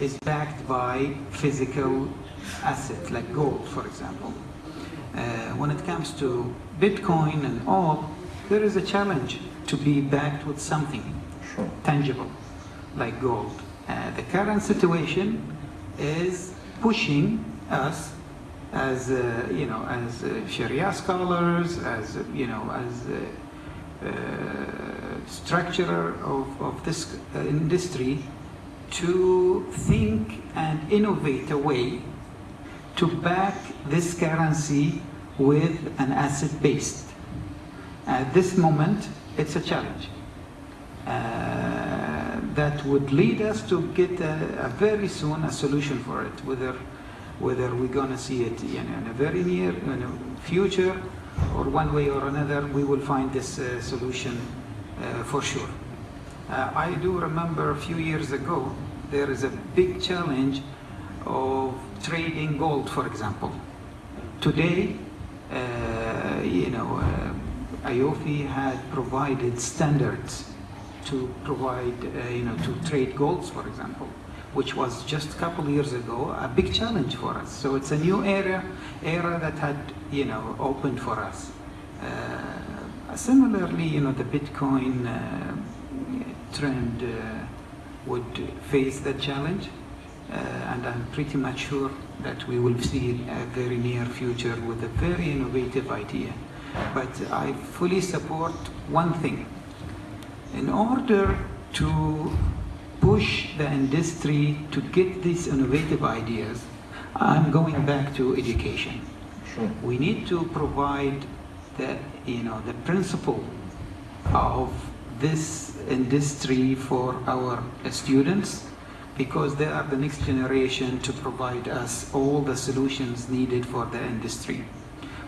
is backed by physical asset like gold, for example. Uh, when it comes to Bitcoin and all, there is a challenge to be backed with something Sure. tangible like gold. Uh, the current situation is pushing us as uh, you know as uh, Sharia scholars, as uh, you know as uh, uh, structurer of, of this uh, industry to think and innovate a way to back this currency with an asset based. At this moment, it's a challenge. Uh, that would lead us to get a, a very soon a solution for it, whether whether we're going to see it you know, in a very near future or one way or another, we will find this uh, solution uh, for sure. Uh, I do remember a few years ago, there is a big challenge of trading gold, for example. Today, uh, you know, uh, AAOIFI had provided standards to provide, uh, you know, to trade golds, for example, which was just a couple years ago a big challenge for us. So it's a new era, era that had, you know, opened for us. Uh, similarly, you know, the Bitcoin uh, trend uh, would face that challenge. Uh, and I'm pretty much sure that we will see a very near future with a very innovative idea. But I fully support one thing. In order to push the industry to get these innovative ideas, I'm going back to education. Sure. We need to provide the, you know, the principle of this industry for our students because they are the next generation to provide us all the solutions needed for the industry.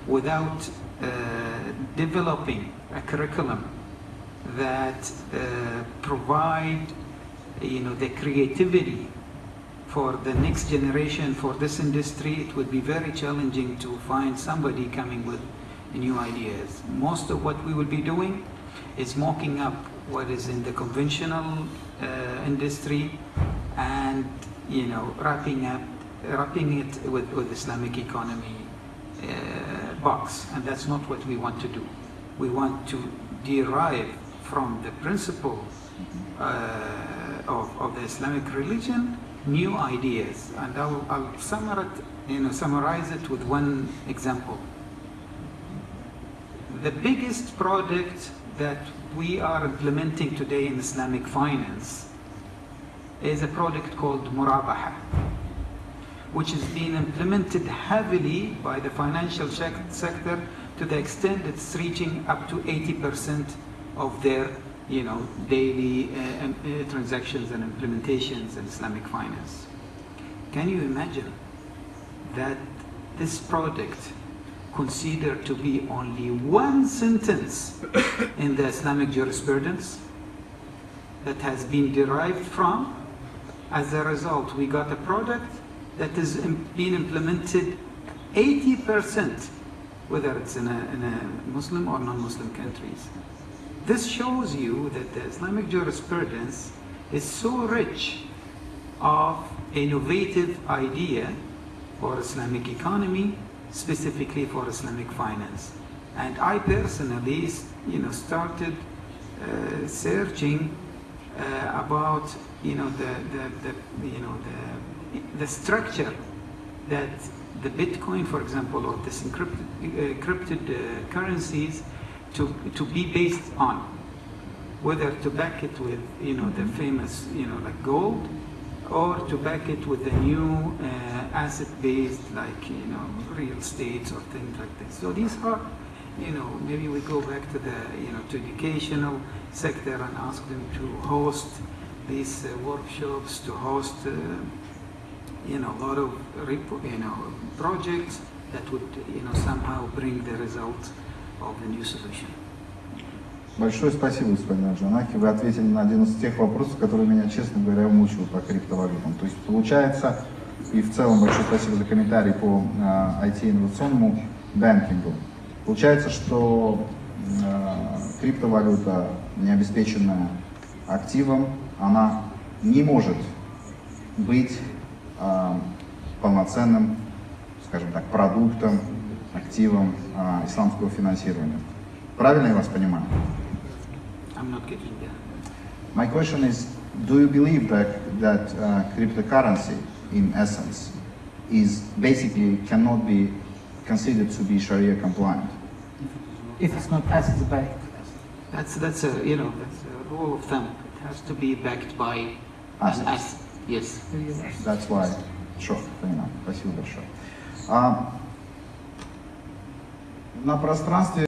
Without uh, developing a curriculum that uh, provide you know the creativity for the next generation for this industry it would be very challenging to find somebody coming with new ideas most of what we will be doing is mocking up what is in the conventional uh, industry and you know wrapping up wrapping it with, with Islamic economy uh, box. And that's not what we want to do. We want to derive from the principle uh, of, of the Islamic religion new ideas. And I'll, I'll summarize, you know, summarize it with one example. The biggest project that we are implementing today in Islamic finance is a product called Murabaha, which is being implemented heavily by the financial sector to the extent it's reaching up to 80% of their you know, daily uh, uh, transactions and implementations in Islamic finance. Can you imagine that this product considered to be only one sentence in the Islamic jurisprudence that has been derived from. As a result, we got a product that is being implemented 80%, whether it's in a, in a Muslim or non-Muslim countries. This shows you that the Islamic jurisprudence is so rich of innovative idea for Islamic economy, specifically for Islamic finance. And I personally, you know, started uh, searching uh, about, you know, the, the, the, you know, the, the structure that the Bitcoin, for example, or this encrypted, uh, encrypted uh, currencies to, to be based on. Whether to back it with, you know, the famous, you know, like gold, or to back it with a new uh, asset-based, like, you know, real estate or things like this. So these are, you know, maybe we go back to the, you know, to educational sector and ask them to host these uh, workshops, to host, uh, you know, a lot of, you know, projects that would, you know, somehow bring the result of the new solution. Большое спасибо, господин Аджанахи. Вы ответили на один из тех вопросов, которые меня, честно говоря, мучил по криптовалютам. То есть получается, и в целом большое спасибо за комментарий по э, IT-инновационному банкингу. Получается, что э, криптовалюта, не обеспеченная активом, она не может быть а, полноценным, скажем так, продуктом, активом а, исламского финансирования. Правильно я вас понимаю? I'm not getting that. My question is, do you believe that, that uh, cryptocurrency, in essence, is basically cannot be considered to be Sharia compliant? If it's not assets backed. That's, that's a, you know, that's a rule of thumb. It has to be backed by an Assets. asset. Yes. That's why. Sure, понимаю. Спасибо большое. А, на пространстве